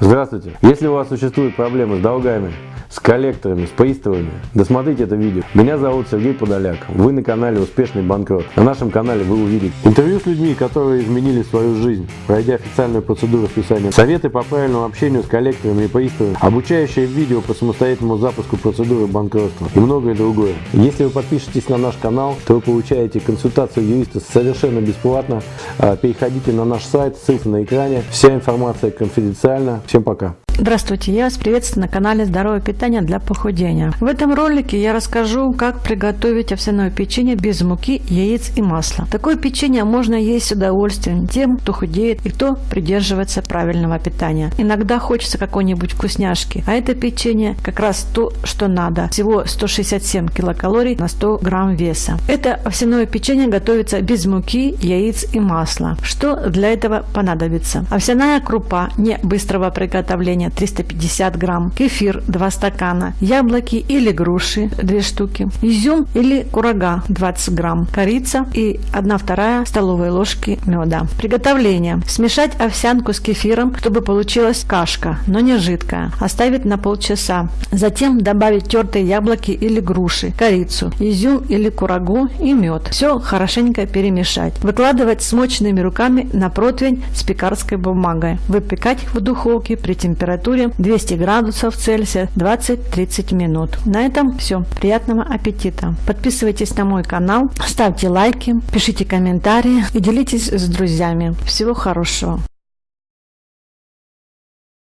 Здравствуйте! Если у вас существуют проблемы с долгами, с коллекторами, с приставами, досмотрите это видео. Меня зовут Сергей Подоляк. Вы на канале Успешный банкрот. На нашем канале вы увидите интервью с людьми, которые изменили свою жизнь, пройдя официальную процедуру списания, советы по правильному общению с коллекторами и приставами, обучающее видео по самостоятельному запуску процедуры банкротства и многое другое. Если вы подпишетесь на наш канал, то вы получаете консультацию юриста совершенно бесплатно. А, переходите на наш сайт, ссылка на экране. Вся информация конфиденциальна. Всем пока! Здравствуйте, я вас приветствую на канале Здоровое питание для похудения. В этом ролике я расскажу, как приготовить овсяное печенье без муки, яиц и масла. Такое печенье можно есть с удовольствием тем, кто худеет и кто придерживается правильного питания. Иногда хочется какой-нибудь вкусняшки, а это печенье как раз то, что надо. Всего 167 килокалорий на 100 грамм веса. Это овсяное печенье готовится без муки, яиц и масла. Что для этого понадобится? Овсяная крупа не быстрого приготовления 350 грамм, кефир 2 стакана, яблоки или груши 2 штуки, изюм или курага 20 грамм, корица и 1 вторая столовой ложки меда. Приготовление. Смешать овсянку с кефиром, чтобы получилась кашка, но не жидкая. Оставить на полчаса. Затем добавить тертые яблоки или груши, корицу, изюм или курагу и мед. Все хорошенько перемешать. Выкладывать смоченными руками на противень с пекарской бумагой. Выпекать в духовке при температуре температуре 200 градусов Цельсия 20-30 минут. На этом все. Приятного аппетита! Подписывайтесь на мой канал, ставьте лайки, пишите комментарии и делитесь с друзьями. Всего хорошего!